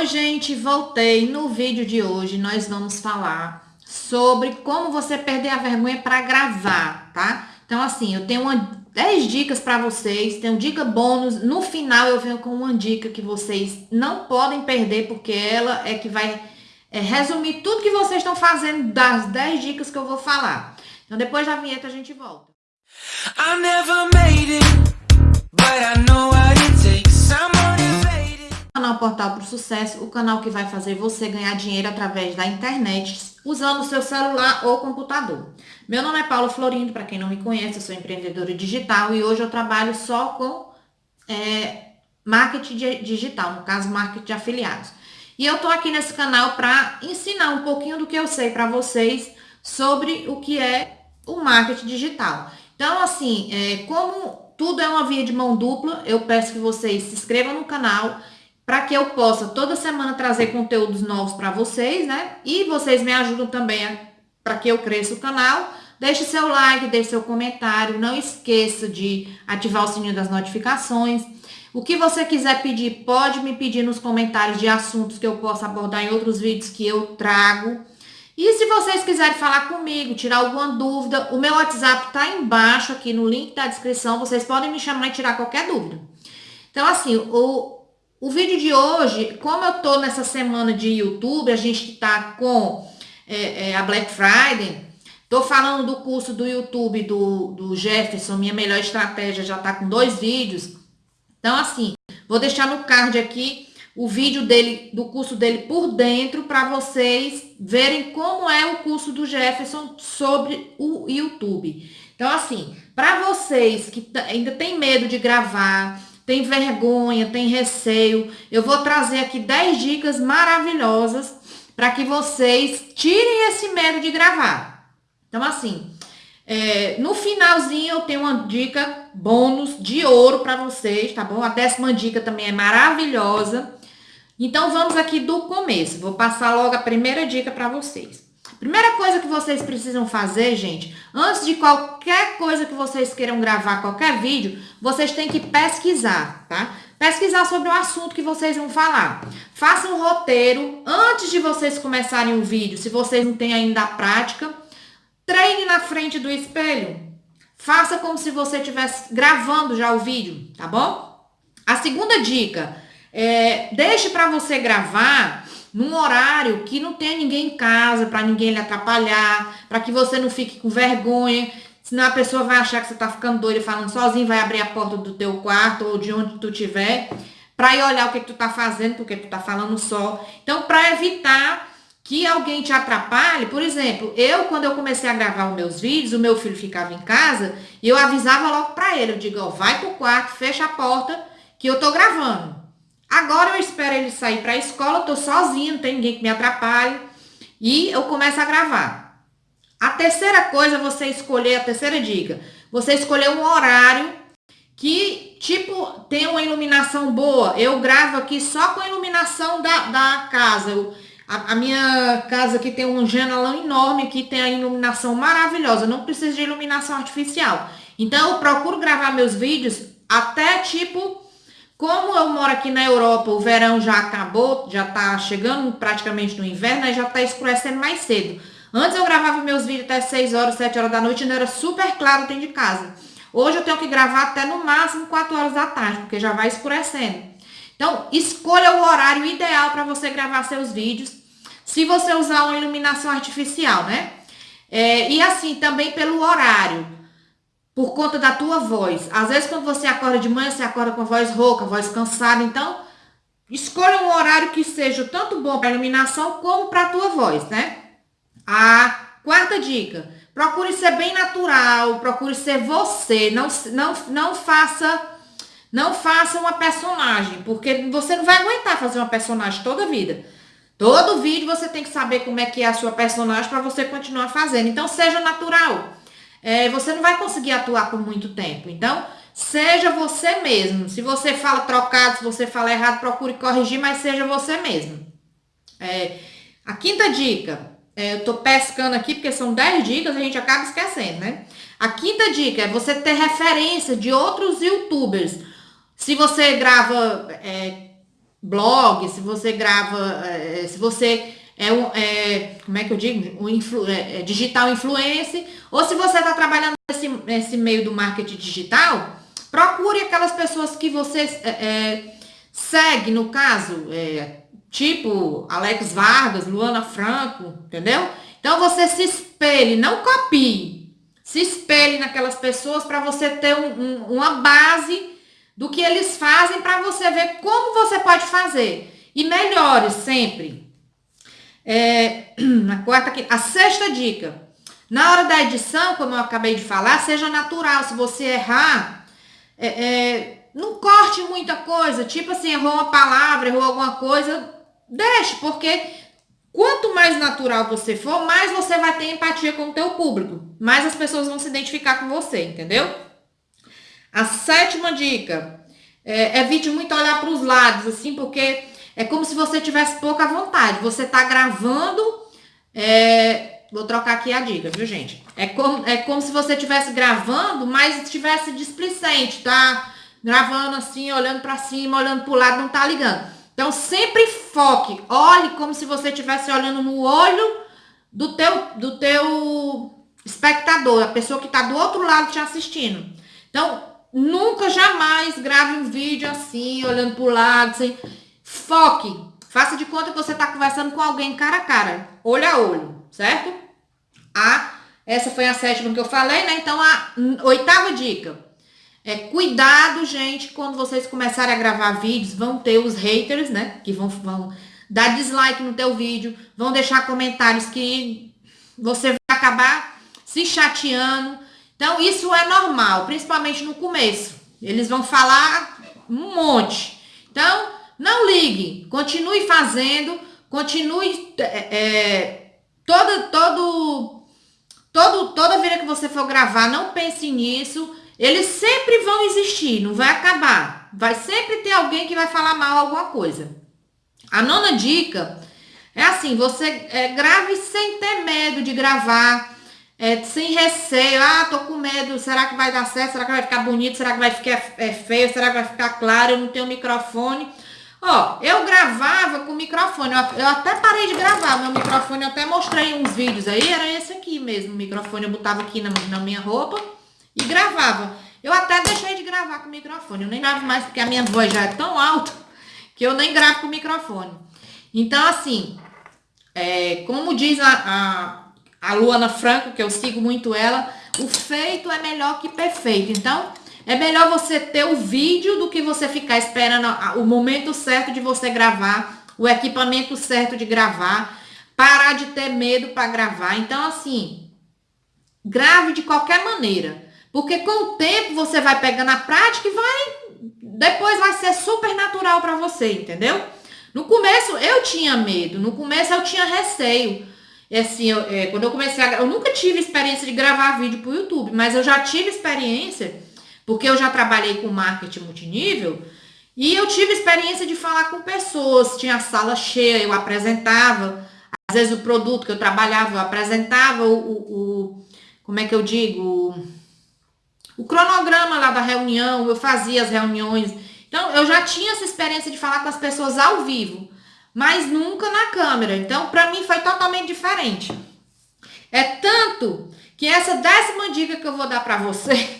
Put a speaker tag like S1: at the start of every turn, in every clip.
S1: Oi, gente, voltei. No vídeo de hoje nós vamos falar sobre como você perder a vergonha para gravar, tá? Então, assim, eu tenho uma, 10 dicas para vocês, tenho dica bônus. No final eu venho com uma dica que vocês não podem perder, porque ela é que vai é, resumir tudo que vocês estão fazendo das 10 dicas que eu vou falar. Então, depois da vinheta a gente volta. I never made it, Portal para o Sucesso, o canal que vai fazer você ganhar dinheiro através da internet, usando o seu celular ou computador. Meu nome é Paulo Florindo, para quem não me conhece, eu sou empreendedora digital e hoje eu trabalho só com é, marketing digital, no caso, marketing de afiliados. E eu tô aqui nesse canal para ensinar um pouquinho do que eu sei para vocês sobre o que é o marketing digital. Então, assim, é, como tudo é uma via de mão dupla, eu peço que vocês se inscrevam no canal para que eu possa toda semana trazer conteúdos novos para vocês, né? E vocês me ajudam também para que eu cresça o canal. Deixe seu like, deixe seu comentário, não esqueça de ativar o sininho das notificações. O que você quiser pedir, pode me pedir nos comentários de assuntos que eu possa abordar em outros vídeos que eu trago. E se vocês quiserem falar comigo, tirar alguma dúvida, o meu WhatsApp está embaixo aqui no link da descrição. Vocês podem me chamar e tirar qualquer dúvida. Então, assim, o, o vídeo de hoje, como eu tô nessa semana de YouTube, a gente tá com é, é, a Black Friday, tô falando do curso do YouTube do, do Jefferson, Minha Melhor Estratégia, já tá com dois vídeos. Então, assim, vou deixar no card aqui o vídeo dele, do curso dele por dentro, para vocês verem como é o curso do Jefferson sobre o YouTube. Então, assim, para vocês que ainda tem medo de gravar, tem vergonha, tem receio, eu vou trazer aqui 10 dicas maravilhosas para que vocês tirem esse medo de gravar. Então, assim, é, no finalzinho eu tenho uma dica bônus de ouro para vocês, tá bom? A décima dica também é maravilhosa. Então, vamos aqui do começo. Vou passar logo a primeira dica para vocês. Primeira coisa que vocês precisam fazer, gente, antes de qualquer coisa que vocês queiram gravar, qualquer vídeo, vocês têm que pesquisar, tá? Pesquisar sobre o assunto que vocês vão falar. Faça um roteiro antes de vocês começarem o vídeo, se vocês não têm ainda a prática. Treine na frente do espelho. Faça como se você estivesse gravando já o vídeo, tá bom? A segunda dica é deixe para você gravar num horário que não tenha ninguém em casa, para ninguém lhe atrapalhar, para que você não fique com vergonha. Senão a pessoa vai achar que você tá ficando doida falando sozinho, vai abrir a porta do teu quarto ou de onde tu tiver, para ir olhar o que, que tu tá fazendo, porque tu tá falando só. Então, para evitar que alguém te atrapalhe, por exemplo, eu quando eu comecei a gravar os meus vídeos, o meu filho ficava em casa e eu avisava logo para ele, eu digo, ó, vai pro quarto, fecha a porta que eu tô gravando. Agora eu espero ele sair para a escola, eu tô sozinha, não tem ninguém que me atrapalhe. E eu começo a gravar. A terceira coisa, você escolher, a terceira dica, você escolher um horário que, tipo, tem uma iluminação boa. Eu gravo aqui só com a iluminação da, da casa. Eu, a, a, minha casa aqui tem um janelão enorme, que tem a iluminação maravilhosa. Não preciso de iluminação artificial. Então, eu procuro gravar meus vídeos até, tipo, como eu moro aqui na Europa, o verão já acabou, já tá chegando praticamente no inverno, aí já tá escurecendo mais cedo. Antes eu gravava meus vídeos até 6 horas, 7 horas da noite, ainda era super claro dentro de casa. Hoje eu tenho que gravar até no máximo 4 horas da tarde, porque já vai escurecendo. Então, escolha o horário ideal para você gravar seus vídeos, se você usar uma iluminação artificial, né? É, e assim, também pelo horário por conta da tua voz. Às vezes, quando você acorda de manhã, você acorda com a voz rouca, voz cansada. Então, escolha um horário que seja tanto bom para iluminação como para a tua voz, né? A quarta dica, procure ser bem natural, procure ser você. Não, não, não faça... Não faça uma personagem, porque você não vai aguentar fazer uma personagem toda vida. Todo vídeo você tem que saber como é que é a sua personagem para você continuar fazendo. Então, seja natural é, você não vai conseguir atuar por muito tempo. Então, seja você mesmo. Se você fala trocado, se você fala errado, procure corrigir, mas seja você mesmo. É, a quinta dica, é, eu tô pescando aqui porque são 10 dicas, a gente acaba esquecendo, né? A quinta dica é você ter referência de outros youtubers. Se você grava é, blog, se você grava, é, se você é, um, é, como é que eu digo, um influ, é, é digital influencer, ou se você está trabalhando nesse, nesse meio do marketing digital, procure aquelas pessoas que você é, é, segue, no caso, tipo Alex Vargas, Luana Franco, entendeu? Então você se espelhe, não copie, se espelhe naquelas pessoas para você ter um, um, uma base do que eles fazem para você ver como você pode fazer. E melhore sempre. É, a quarta a sexta dica. Na hora da edição, como eu acabei de falar, seja natural. Se você errar, é, é, não corte muita coisa. Tipo assim, errou uma palavra, errou alguma coisa, deixe, porque quanto mais natural você for, mais você vai ter empatia com o teu público. Mais as pessoas vão se identificar com você, entendeu? A sétima dica, é, evite muito olhar para os lados, assim, porque é como se você tivesse pouca vontade. Você está gravando, é, vou trocar aqui a dica, viu, gente? É como, é como se você estivesse gravando, mas estivesse displicente, tá? Gravando assim, olhando para cima, olhando para o lado, não tá ligando. Então, sempre foque, olhe como se você estivesse olhando no olho do teu, do teu espectador, a pessoa que está do outro lado te assistindo. Então, Nunca, jamais grave um vídeo assim, olhando pro lado, assim. Foque. Faça de conta que você está conversando com alguém cara a cara, olho a olho, certo? A, essa foi a sétima que eu falei, né? Então, a oitava dica. É cuidado, gente, quando vocês começarem a gravar vídeos, vão ter os haters, né? Que vão, vão dar dislike no teu vídeo, vão deixar comentários que você vai acabar se chateando então, isso é normal, principalmente no começo. Eles vão falar um monte. Então, não ligue, continue fazendo, continue é, toda, todo, todo, toda vida que você for gravar, não pense nisso. Eles sempre vão existir, não vai acabar. Vai sempre ter alguém que vai falar mal alguma coisa. A nona dica é assim, você é, grave sem ter medo de gravar é, sem receio, ah, tô com medo, será que vai dar certo? Será que vai ficar bonito? Será que vai ficar é, feio? Será que vai ficar claro? Eu não tenho microfone. Ó, eu gravava com microfone, eu, eu até parei de gravar, meu microfone, eu até mostrei uns vídeos aí, era esse aqui mesmo, o microfone eu botava aqui na, na minha roupa e gravava. Eu até deixei de gravar com o microfone, eu nem gravo mais porque a minha voz já é tão alta que eu nem gravo com o microfone. Então, assim, é, como diz a, a a Luana Franco, que eu sigo muito ela, o feito é melhor que perfeito. Então, é melhor você ter o vídeo do que você ficar esperando o momento certo de você gravar, o equipamento certo de gravar, parar de ter medo para gravar. Então, assim, grave de qualquer maneira. Porque com o tempo você vai pegando a prática e vai. Depois vai ser super natural para você, entendeu? No começo eu tinha medo, no começo eu tinha receio. É assim, eu, é, quando eu comecei a. Eu nunca tive experiência de gravar vídeo para o YouTube, mas eu já tive experiência, porque eu já trabalhei com marketing multinível, e eu tive experiência de falar com pessoas. Tinha sala cheia, eu apresentava. Às vezes o produto que eu trabalhava, eu apresentava o, o, o como é que eu digo? O cronograma lá da reunião, eu fazia as reuniões. Então, eu já tinha essa experiência de falar com as pessoas ao vivo mas nunca na câmera. Então, para mim foi totalmente diferente. É tanto que essa décima dica que eu vou dar para você,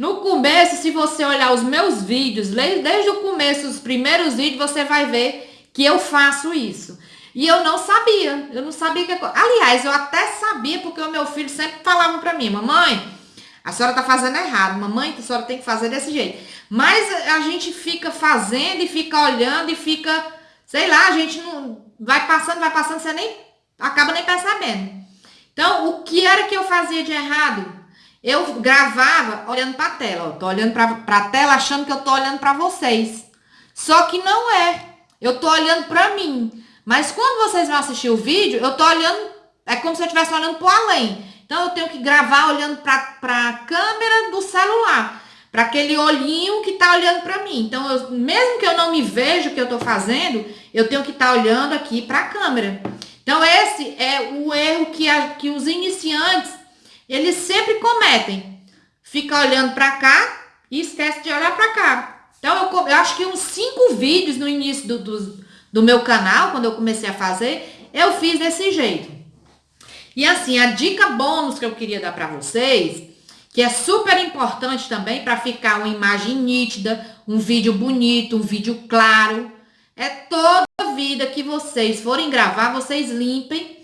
S1: no começo, se você olhar os meus vídeos, desde o começo, os primeiros vídeos, você vai ver que eu faço isso. E eu não sabia, eu não sabia que... Aliás, eu até sabia, porque o meu filho sempre falava para mim, mamãe, a senhora tá fazendo errado, mamãe, a senhora tem que fazer desse jeito. Mas a gente fica fazendo e fica olhando e fica Sei lá, a gente não. Vai passando, vai passando, você nem. acaba nem percebendo. Então, o que era que eu fazia de errado? Eu gravava olhando para a tela, ó, tô olhando para a tela achando que eu tô olhando para vocês. Só que não é. Eu tô olhando para mim. Mas quando vocês vão assistir o vídeo, eu tô olhando, é como se eu estivesse olhando para além. Então eu tenho que gravar olhando para a câmera do celular para aquele olhinho que está olhando para mim. Então, eu, mesmo que eu não me veja o que eu estou fazendo, eu tenho que estar tá olhando aqui para a câmera. Então, esse é o erro que, a, que os iniciantes, eles sempre cometem. Fica olhando para cá e esquece de olhar para cá. Então, eu, eu acho que uns cinco vídeos no início do, do, do meu canal, quando eu comecei a fazer, eu fiz desse jeito. E assim, a dica bônus que eu queria dar para vocês, que é super importante também para ficar uma imagem nítida, um vídeo bonito, um vídeo claro, é toda vida que vocês forem gravar, vocês limpem,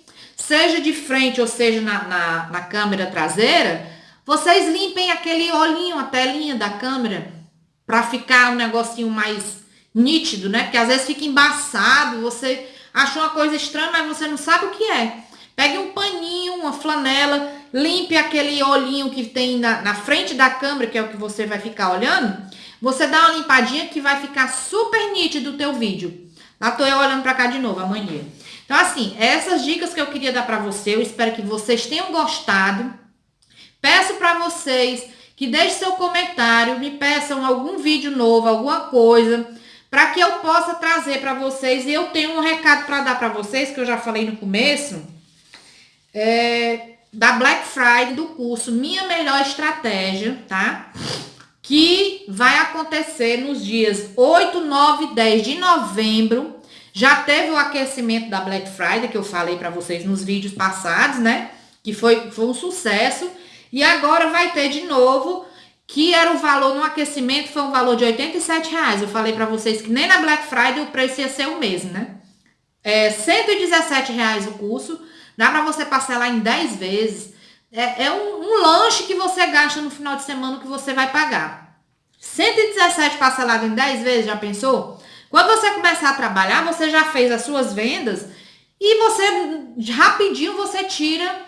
S1: seja de frente ou seja na, na, na câmera traseira, vocês limpem aquele olhinho, a telinha da câmera, para ficar um negocinho mais nítido, né? Porque às vezes fica embaçado, você achou uma coisa estranha, mas você não sabe o que é. Pegue um paninho, uma flanela, limpe aquele olhinho que tem na, na frente da câmera, que é o que você vai ficar olhando. Você dá uma limpadinha que vai ficar super nítido o teu vídeo. Lá tô eu olhando para cá de novo amanhã. Então, assim, essas dicas que eu queria dar para você, eu espero que vocês tenham gostado. Peço para vocês que deixem seu comentário, me peçam algum vídeo novo, alguma coisa, para que eu possa trazer para vocês. E eu tenho um recado para dar para vocês, que eu já falei no começo, é, da Black Friday do curso Minha Melhor Estratégia, tá? Que vai acontecer nos dias 8, 9 e 10 de novembro. Já teve o aquecimento da Black Friday, que eu falei para vocês nos vídeos passados, né? Que foi, foi um sucesso. E agora vai ter de novo, que era o valor no aquecimento, foi um valor de 87 reais. Eu falei para vocês que nem na Black Friday o preço ia ser o mesmo, né? É 117 reais o curso, dá para você parcelar em 10 vezes. É, é um, um, lanche que você gasta no final de semana que você vai pagar. 117 parcelado em 10 vezes, já pensou? Quando você começar a trabalhar, você já fez as suas vendas e você rapidinho você tira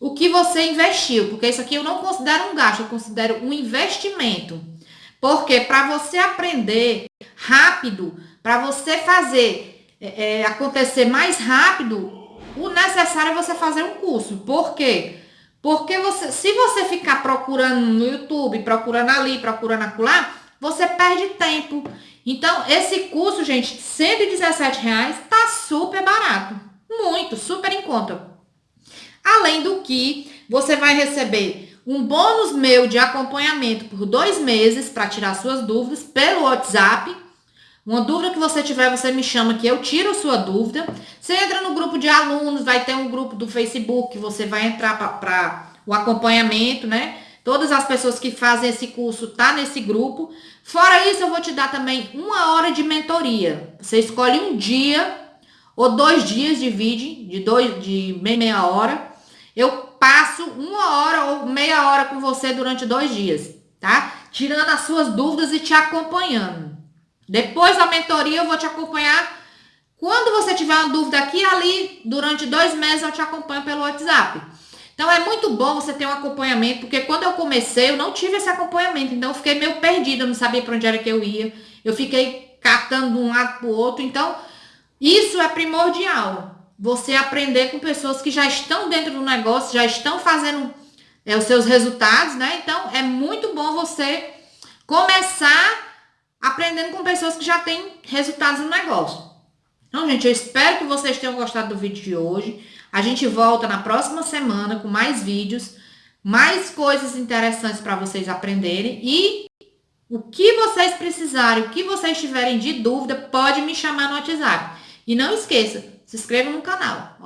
S1: o que você investiu, porque isso aqui eu não considero um gasto, eu considero um investimento. Porque para você aprender rápido, para você fazer é, é, acontecer mais rápido, o necessário é você fazer um curso. Por quê? Porque você, se você ficar procurando no YouTube, procurando ali, procurando acolá, você perde tempo. Então, esse curso, gente, 117 reais, tá super barato. Muito, super em conta. Além do que você vai receber um bônus meu de acompanhamento por dois meses para tirar suas dúvidas pelo WhatsApp. Uma dúvida que você tiver, você me chama que eu tiro sua dúvida. Você entra no grupo de alunos, vai ter um grupo do Facebook que você vai entrar para o acompanhamento, né? Todas as pessoas que fazem esse curso tá nesse grupo. Fora isso, eu vou te dar também uma hora de mentoria. Você escolhe um dia ou dois dias de vídeo, de dois de meia hora eu passo uma hora ou meia hora com você durante dois dias, tá? Tirando as suas dúvidas e te acompanhando. Depois da mentoria eu vou te acompanhar. Quando você tiver uma dúvida aqui e ali, durante dois meses eu te acompanho pelo WhatsApp. Então é muito bom você ter um acompanhamento, porque quando eu comecei eu não tive esse acompanhamento, então eu fiquei meio perdida, eu não sabia para onde era que eu ia. Eu fiquei catando de um lado para o outro, então isso é primordial você aprender com pessoas que já estão dentro do negócio, já estão fazendo é, os seus resultados, né? Então, é muito bom você começar aprendendo com pessoas que já têm resultados no negócio. Então, gente, eu espero que vocês tenham gostado do vídeo de hoje. A gente volta na próxima semana com mais vídeos, mais coisas interessantes para vocês aprenderem. E o que vocês precisarem, o que vocês tiverem de dúvida, pode me chamar no WhatsApp. E não esqueça, se inscreva no canal.